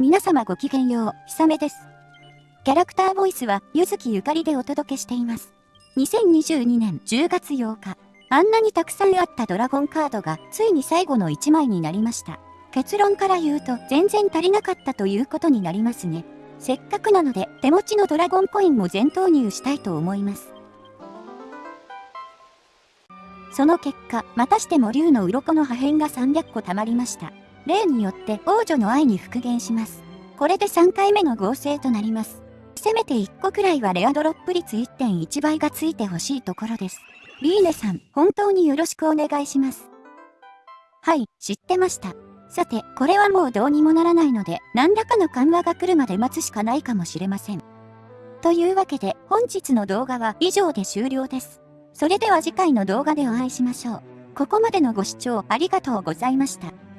皆様ごきげんよう、ひさめです。キャラクターボイスは、ゆずきゆかりでお届けしています。2022年10月8日、あんなにたくさんあったドラゴンカードが、ついに最後の1枚になりました。結論から言うと、全然足りなかったということになりますね。せっかくなので、手持ちのドラゴンコインも全投入したいと思います。その結果、またしても竜の鱗の破片が300個溜まりました。例によって王女の愛に復元します。これで3回目の合成となります。せめて1個くらいはレアドロップ率1.1倍がついてほしいところです。リーネさん、本当によろしくお願いします。はい、知ってました。さて、これはもうどうにもならないので、何らかの緩和が来るまで待つしかないかもしれません。というわけで、本日の動画は以上で終了です。それでは次回の動画でお会いしましょう。ここまでのご視聴ありがとうございました。